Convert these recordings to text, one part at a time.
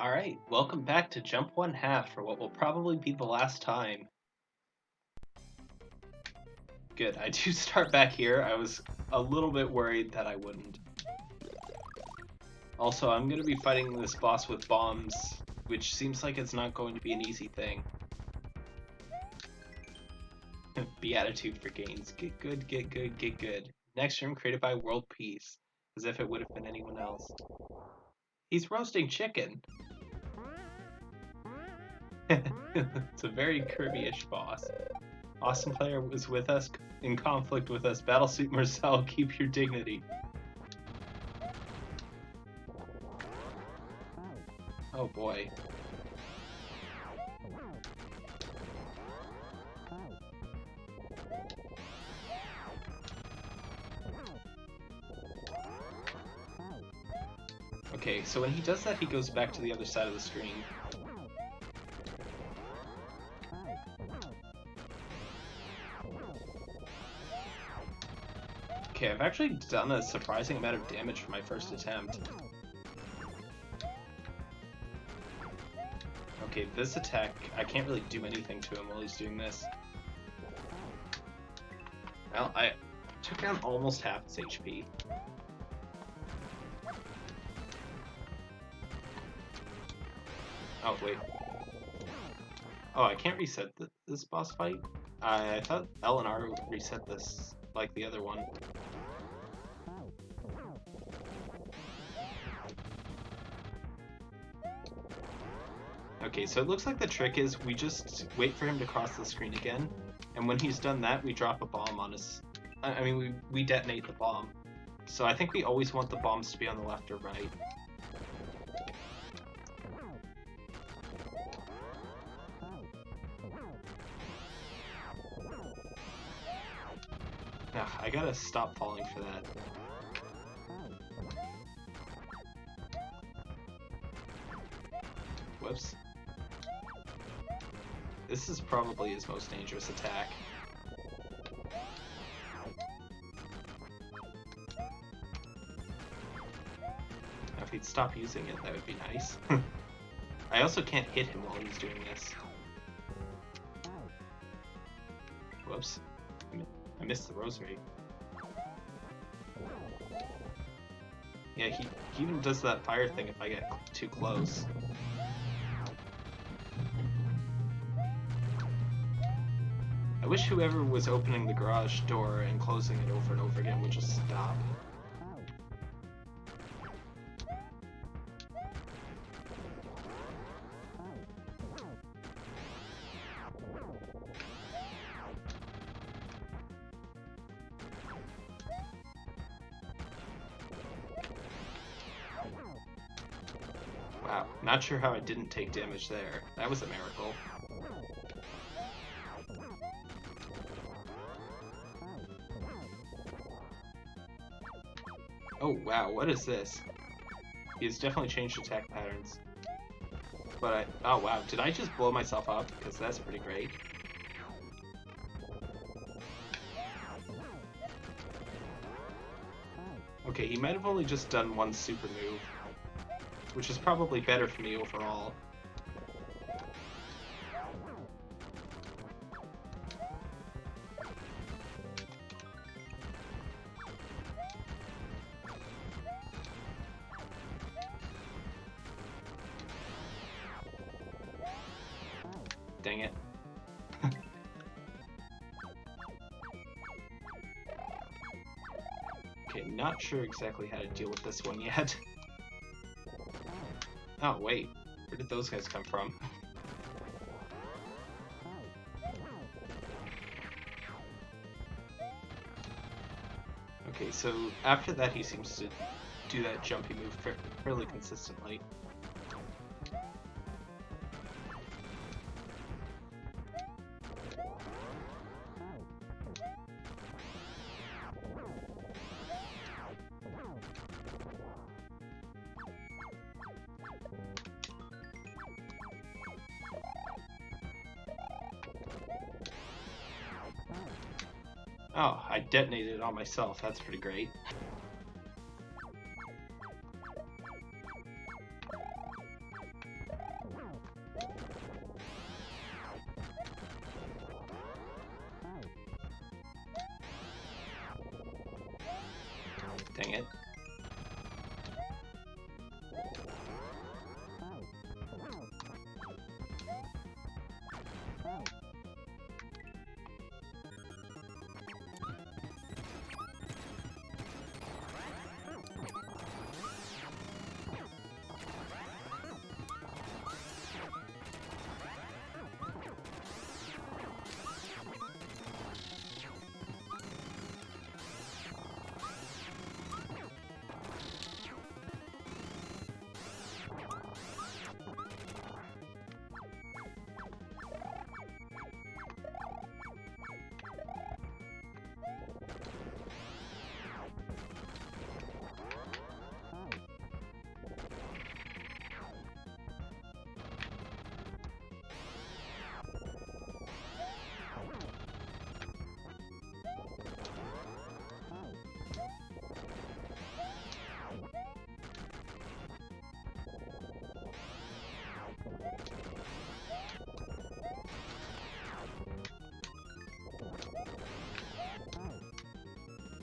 Alright, welcome back to Jump One Half for what will probably be the last time. Good, I do start back here. I was a little bit worried that I wouldn't. Also, I'm going to be fighting this boss with bombs, which seems like it's not going to be an easy thing. Beatitude for gains. Get good, get good, get good. Next room created by World Peace, as if it would have been anyone else. He's roasting chicken. it's a very Kirby-ish boss. Awesome player was with us, in conflict with us. Battlesuit Marcel, keep your dignity. Oh boy. Okay, so when he does that, he goes back to the other side of the screen. Okay, I've actually done a surprising amount of damage for my first attempt. Okay, this attack, I can't really do anything to him while he's doing this. Well, I took down almost half his HP. Oh, wait. Oh, I can't reset th this boss fight? I thought L and R reset this like the other one. Okay, so it looks like the trick is we just wait for him to cross the screen again, and when he's done that, we drop a bomb on his... I mean, we, we detonate the bomb. So I think we always want the bombs to be on the left or right. I gotta stop falling for that. Whoops. This is probably his most dangerous attack. if he'd stop using it, that would be nice. I also can't hit him while he's doing this. Whoops. I missed the rosary. Yeah, he, he even does that fire thing if I get too close. I wish whoever was opening the garage door and closing it over and over again would just stop. Sure how I didn't take damage there. That was a miracle. Oh wow, what is this? He's definitely changed attack patterns. But I... Oh wow, did I just blow myself up? Because that's pretty great. Okay, he might have only just done one super move which is probably better for me overall. Dang it. okay, not sure exactly how to deal with this one yet. Oh, wait. Where did those guys come from? okay, so after that he seems to do that jumpy move fairly consistently. On myself. That's pretty great.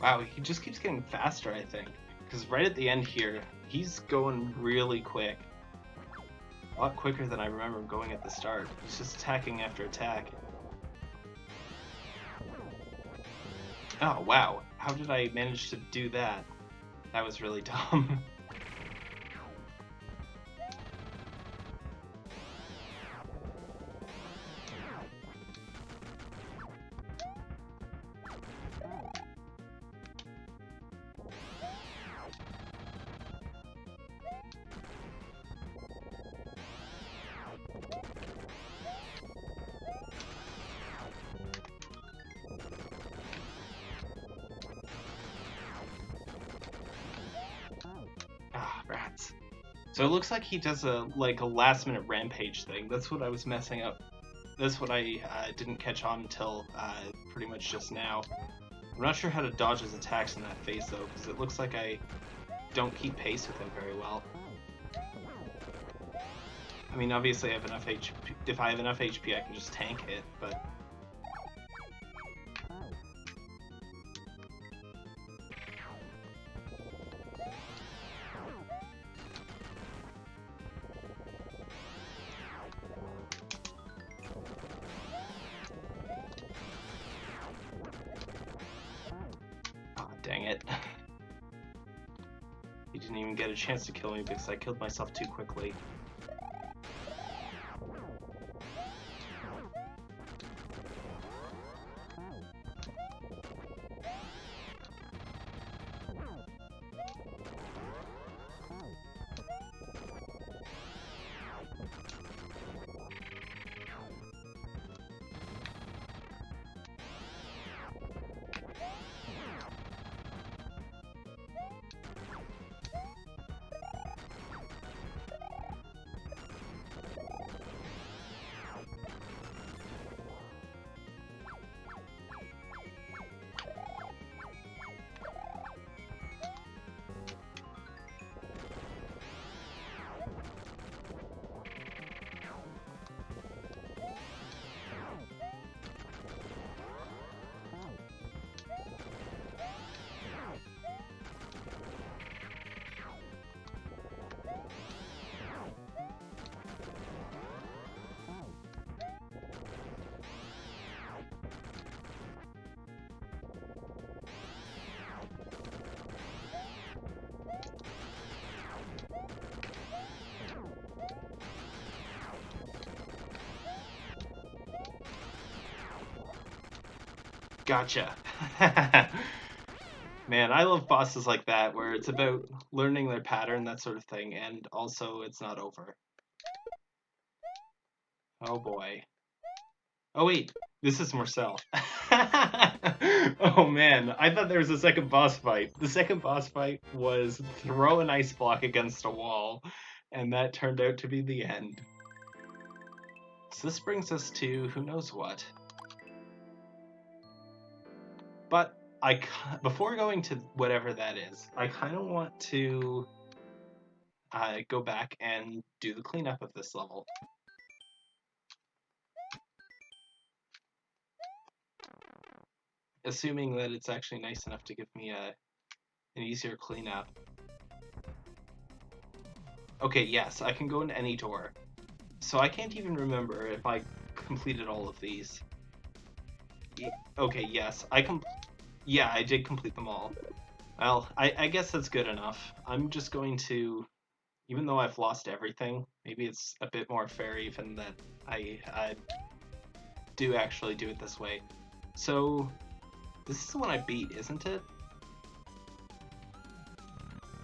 Wow, he just keeps getting faster, I think. Because right at the end here, he's going really quick. A lot quicker than I remember going at the start. He's just attacking after attack. Oh, wow. How did I manage to do that? That was really dumb. So it looks like he does a like a last minute rampage thing. That's what I was messing up. That's what I uh, didn't catch on until uh, pretty much just now. I'm not sure how to dodge his attacks in that phase though, because it looks like I don't keep pace with him very well. I mean, obviously I have enough HP. If I have enough HP, I can just tank it, but chance to kill me because I killed myself too quickly. Gotcha. Man, I love bosses like that where it's about learning their pattern, that sort of thing, and also it's not over. Oh boy. Oh wait, this is Marcel. oh man, I thought there was a second boss fight. The second boss fight was throw an ice block against a wall, and that turned out to be the end. So this brings us to who knows what. But I before going to whatever that is, I kind of want to uh, go back and do the cleanup of this level. Assuming that it's actually nice enough to give me a an easier cleanup. Okay, yes, I can go into any door. So I can't even remember if I completed all of these. Okay, yes, I com- Yeah, I did complete them all. Well, I, I guess that's good enough. I'm just going to, even though I've lost everything, maybe it's a bit more fair even that I, I do actually do it this way. So, this is the one I beat, isn't it?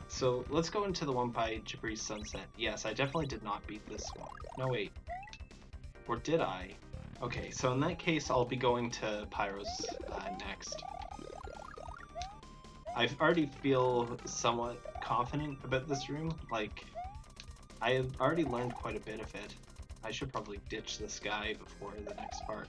So let's go into the one by Jabri's Sunset. Yes, I definitely did not beat this one. No, wait. Or did I? Okay, so in that case, I'll be going to Pyro's uh, next. I already feel somewhat confident about this room. Like, I have already learned quite a bit of it. I should probably ditch this guy before the next part.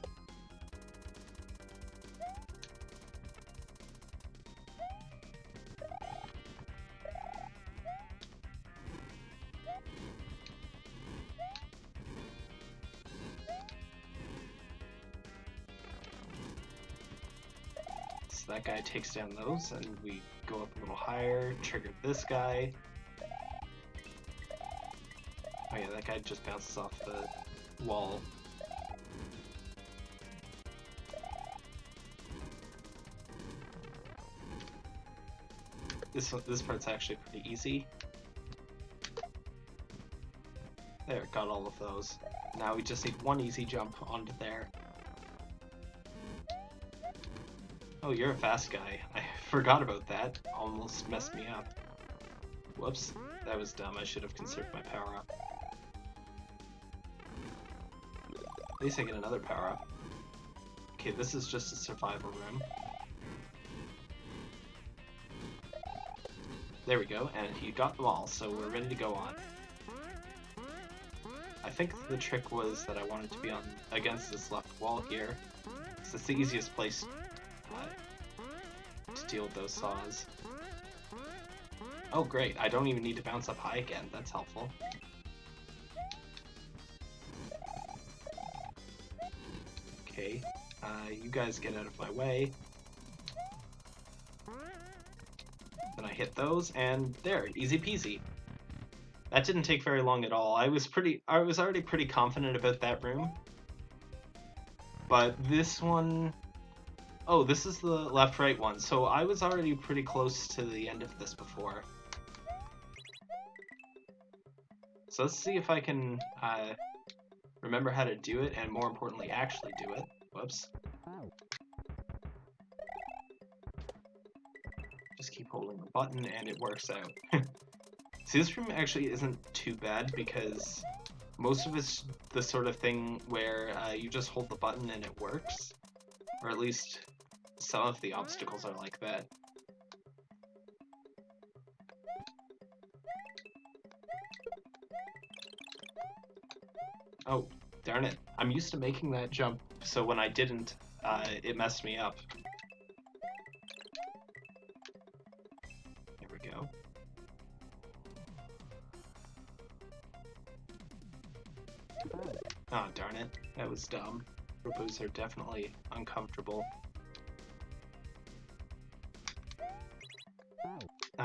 Takes down those, and we go up a little higher, trigger this guy. Oh yeah, that guy just bounces off the wall. This this part's actually pretty easy. There, got all of those. Now we just need one easy jump onto there. Oh, you're a fast guy. I forgot about that. Almost messed me up. Whoops. That was dumb. I should have conserved my power-up. At least I get another power-up. Okay, this is just a survival room. There we go, and he got them all, so we're ready to go on. I think the trick was that I wanted to be on against this left wall here. It's the easiest place deal with those saws. Oh great, I don't even need to bounce up high again, that's helpful. Okay, uh, you guys get out of my way. Then I hit those, and there, easy peasy. That didn't take very long at all. I was pretty, I was already pretty confident about that room. But this one, Oh, this is the left-right one. So I was already pretty close to the end of this before. So let's see if I can uh, remember how to do it, and more importantly, actually do it. Whoops. Just keep holding the button, and it works out. see, this room actually isn't too bad, because most of it's the sort of thing where uh, you just hold the button and it works. Or at least some of the obstacles are like that. Oh, darn it. I'm used to making that jump, so when I didn't, uh, it messed me up. There we go. Oh, darn it. That was dumb. Robos are definitely uncomfortable.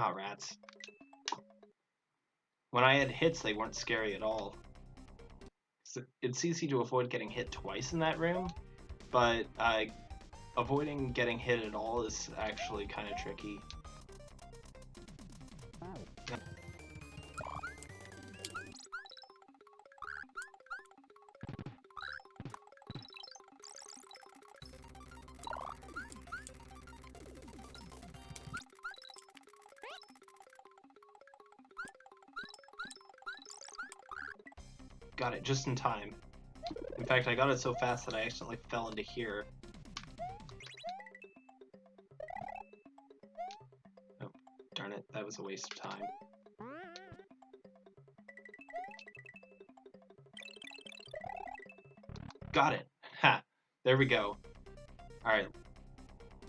Ah, rats. When I had hits, they weren't scary at all. It's easy to avoid getting hit twice in that room, but uh, avoiding getting hit at all is actually kind of tricky. Got it just in time. In fact, I got it so fast that I accidentally fell into here. Oh, darn it, that was a waste of time. Got it! Ha! There we go. Alright.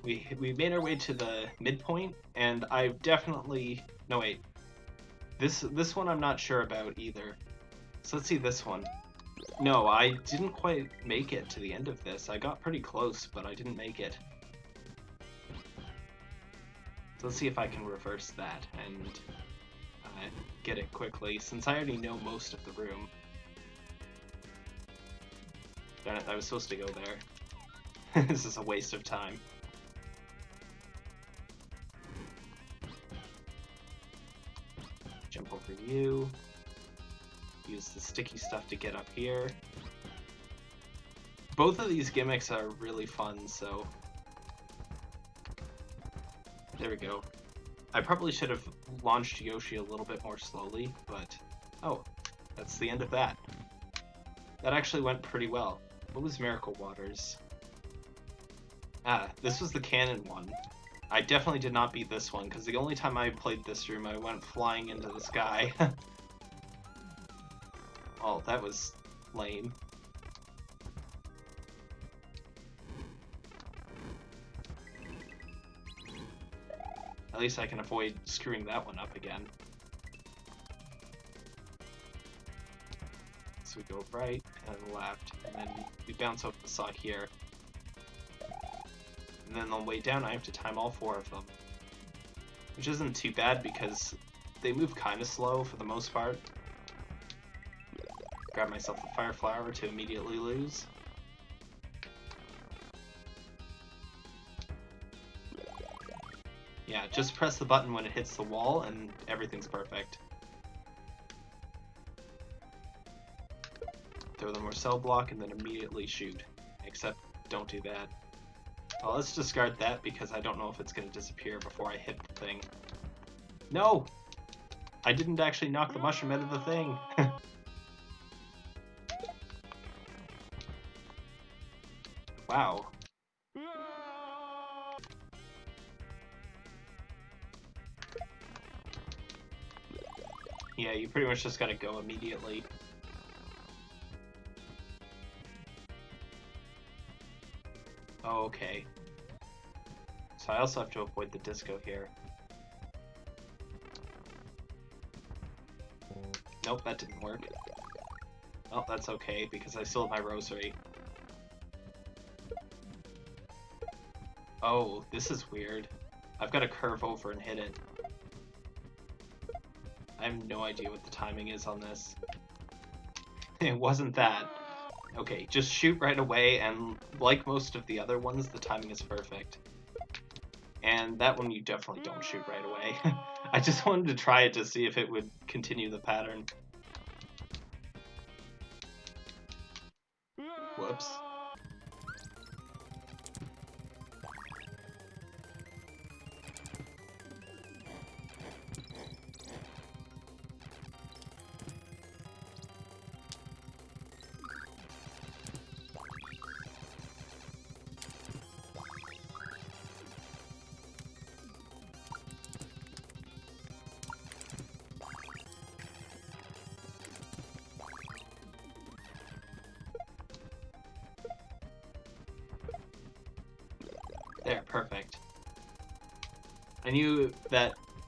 We, we made our way to the midpoint, and I've definitely... No, wait. This, this one I'm not sure about either. So let's see this one. No, I didn't quite make it to the end of this. I got pretty close, but I didn't make it. So let's see if I can reverse that and uh, get it quickly, since I already know most of the room. Darn it, I was supposed to go there. this is a waste of time. Jump over you. The sticky stuff to get up here. Both of these gimmicks are really fun, so... There we go. I probably should have launched Yoshi a little bit more slowly, but... Oh, that's the end of that. That actually went pretty well. What was Miracle Waters? Ah, this was the cannon one. I definitely did not beat this one, because the only time I played this room, I went flying into the sky. oh, that was lame. At least I can avoid screwing that one up again. So we go right and left, and then we bounce off the saw here. And then on the way down I have to time all four of them. Which isn't too bad because they move kind of slow for the most part. Grab myself a fire flower to immediately lose. Yeah, just press the button when it hits the wall and everything's perfect. Throw the Marcel block and then immediately shoot. Except, don't do that. Well, let's discard that because I don't know if it's going to disappear before I hit the thing. No! I didn't actually knock the mushroom out of the thing. wow. Yeah, you pretty much just gotta go immediately. Oh, okay. So I also have to avoid the disco here. Nope, that didn't work. Oh, that's okay, because I still have my rosary. Oh, this is weird. I've got to curve over and hit it. I have no idea what the timing is on this. it wasn't that. Okay, just shoot right away, and like most of the other ones, the timing is perfect. And that one you definitely don't shoot right away. I just wanted to try it to see if it would continue the pattern. Whoops.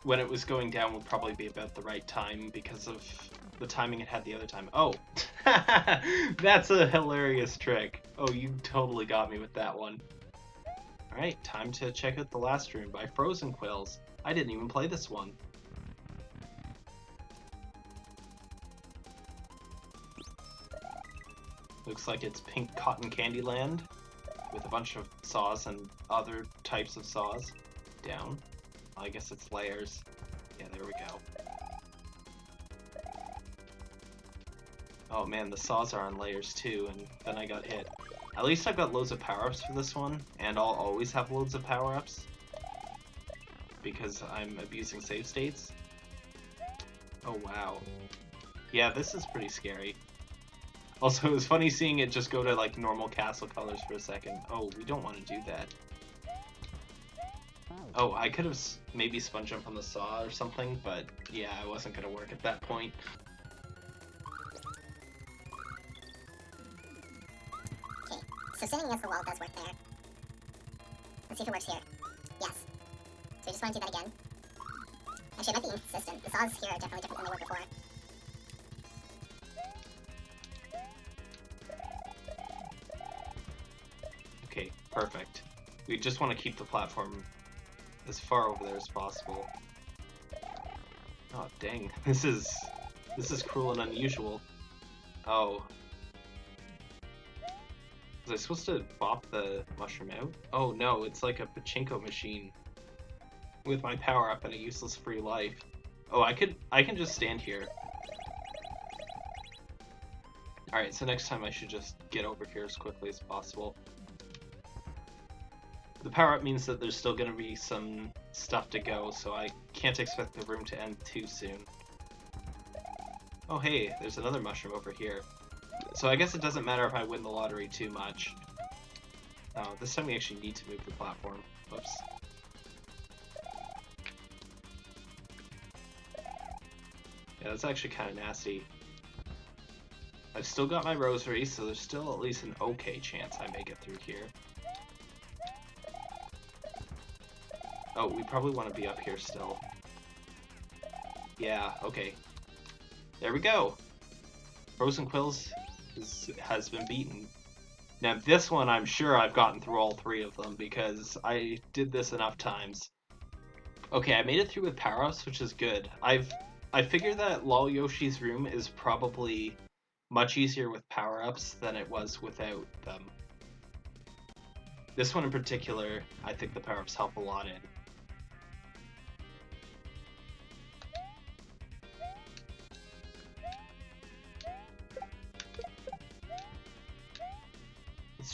When it was going down would probably be about the right time because of the timing it had the other time. Oh, that's a hilarious trick. Oh, you totally got me with that one. Alright, time to check out the last room by Frozen Quills. I didn't even play this one. Looks like it's Pink Cotton Candy Land with a bunch of saws and other types of saws. Down. I guess it's layers. Yeah, there we go. Oh man, the saws are on layers too, and then I got hit. At least I've got loads of power-ups for this one, and I'll always have loads of power-ups. Because I'm abusing save states. Oh wow. Yeah, this is pretty scary. Also, it was funny seeing it just go to like normal castle colors for a second. Oh, we don't want to do that. Oh, I could have maybe spun jump on the saw or something, but yeah, it wasn't going to work at that point. Okay, so standing against the wall does work there. Let's see if it works here. Yes. So we just want to do that again. Actually, it might be inconsistent. The saws here are definitely different than they were before. Okay, perfect. We just want to keep the platform as far over there as possible. Oh dang, this is this is cruel and unusual. Oh. Was I supposed to bop the mushroom out? Oh no, it's like a pachinko machine with my power up and a useless free life. Oh, I could I can just stand here. Alright, so next time I should just get over here as quickly as possible. The power-up means that there's still going to be some stuff to go, so I can't expect the room to end too soon. Oh hey, there's another mushroom over here. So I guess it doesn't matter if I win the lottery too much. Oh, this time we actually need to move the platform. Whoops. Yeah, that's actually kind of nasty. I've still got my rosary, so there's still at least an okay chance I make it through here. Oh, we probably want to be up here still. Yeah, okay. There we go. Frozen Quills is, has been beaten. Now this one, I'm sure I've gotten through all three of them because I did this enough times. Okay, I made it through with power-ups, which is good. I've I figured that Lol Yoshi's room is probably much easier with power-ups than it was without them. This one in particular, I think the power-ups help a lot in.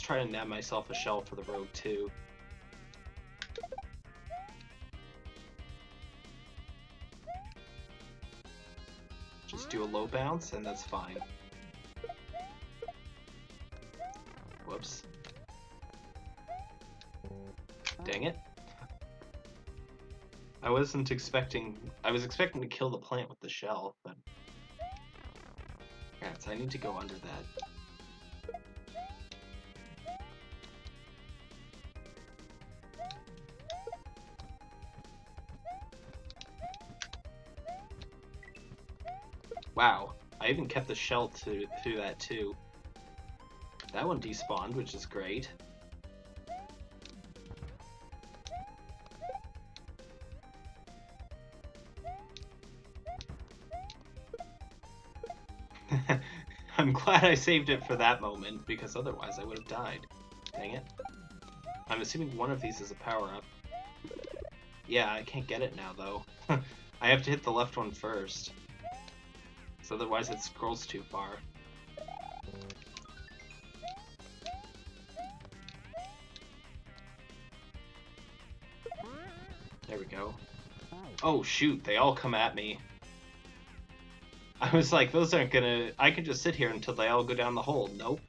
Try to nab myself a shell for the road too. Just do a low bounce and that's fine. Whoops. Dang it. I wasn't expecting... I was expecting to kill the plant with the shell, but... Rats, I need to go under that. Wow, I even kept the shell to, through that too. That one despawned, which is great. I'm glad I saved it for that moment, because otherwise I would have died. Dang it. I'm assuming one of these is a power-up. Yeah, I can't get it now, though. I have to hit the left one first. So otherwise it scrolls too far. There we go. Oh shoot, they all come at me. I was like, those aren't gonna... I can just sit here until they all go down the hole. Nope.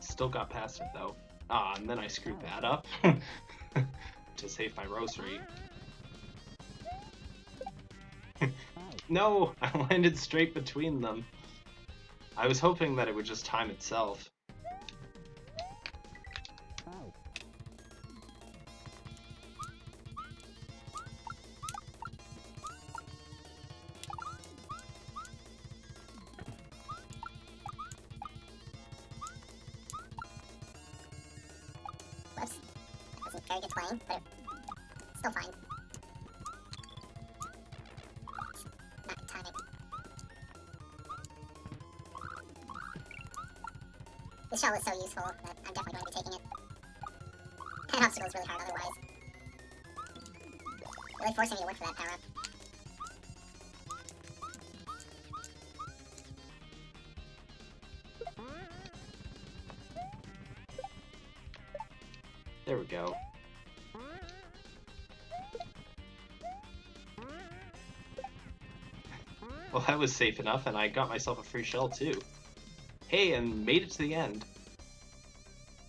Still got past it though. Ah, and then I screwed that up. to save my rosary. No! I landed straight between them. I was hoping that it would just time itself. This shell is so useful that I'm definitely going to be taking it. That obstacle is really hard otherwise. Really forcing me to work for that power up. There we go. Well, that was safe enough, and I got myself a free shell, too. Hey, and made it to the end.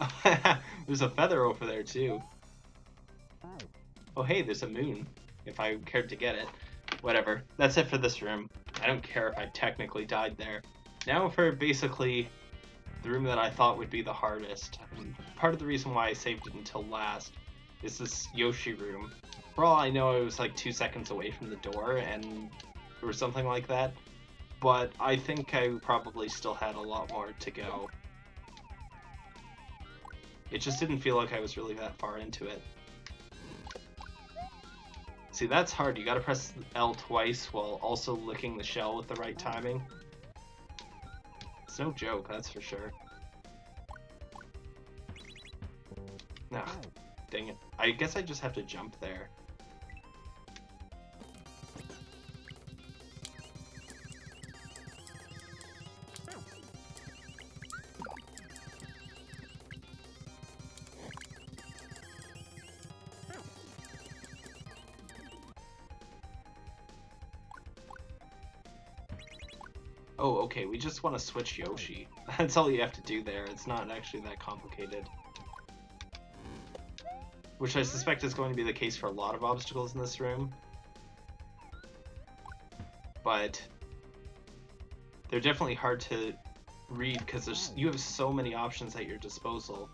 there's a feather over there, too. Oh, hey, there's a moon, if I cared to get it. Whatever. That's it for this room. I don't care if I technically died there. Now for basically the room that I thought would be the hardest. And part of the reason why I saved it until last is this Yoshi room. For all I know, I was like two seconds away from the door, and or something like that. But I think I probably still had a lot more to go. It just didn't feel like I was really that far into it. See, that's hard. You gotta press L twice while also licking the shell with the right timing. It's no joke, that's for sure. Nah, dang it. I guess I just have to jump there. Okay, we just want to switch Yoshi. That's all you have to do there. It's not actually that complicated. Which I suspect is going to be the case for a lot of obstacles in this room. But they're definitely hard to read because there's you have so many options at your disposal.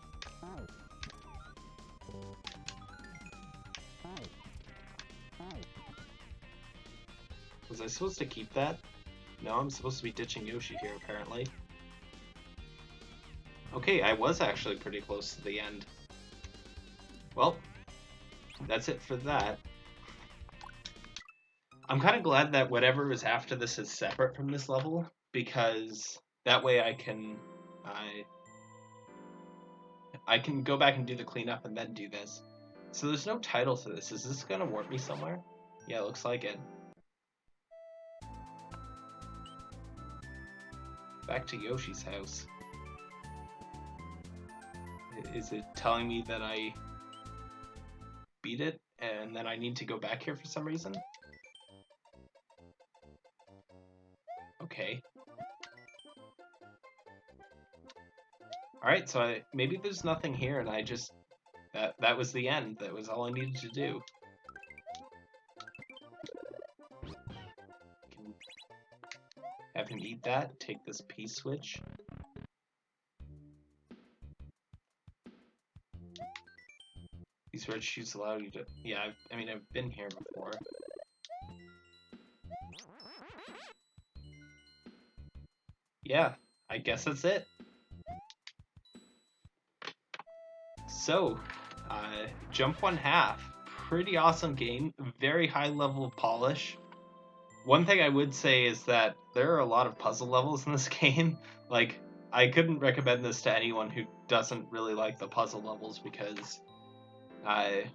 Was I supposed to keep that? No, I'm supposed to be ditching Yoshi here, apparently. Okay, I was actually pretty close to the end. Well, that's it for that. I'm kind of glad that whatever is after this is separate from this level, because that way I can... I... I can go back and do the cleanup and then do this. So there's no title to this. Is this gonna warp me somewhere? Yeah, looks like it. Back to Yoshi's house. Is it telling me that I beat it and then I need to go back here for some reason? Okay. Alright, so I, maybe there's nothing here and I just... That, that was the end. That was all I needed to do. Him eat that, take this P-switch. These red shoes allow you to... Yeah, I've, I mean, I've been here before. Yeah, I guess that's it. So, uh, Jump One Half. Pretty awesome game. Very high level of polish. One thing I would say is that there are a lot of puzzle levels in this game. Like, I couldn't recommend this to anyone who doesn't really like the puzzle levels because I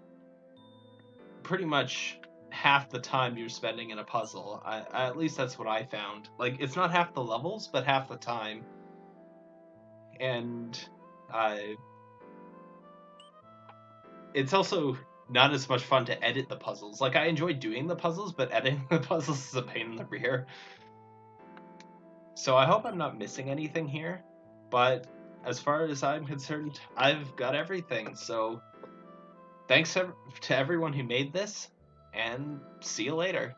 pretty much half the time you're spending in a puzzle. I, at least that's what I found. Like it's not half the levels, but half the time. And I it's also not as much fun to edit the puzzles. Like I enjoy doing the puzzles, but editing the puzzles is a pain in the rear. So I hope I'm not missing anything here, but as far as I'm concerned, I've got everything. So thanks to everyone who made this, and see you later.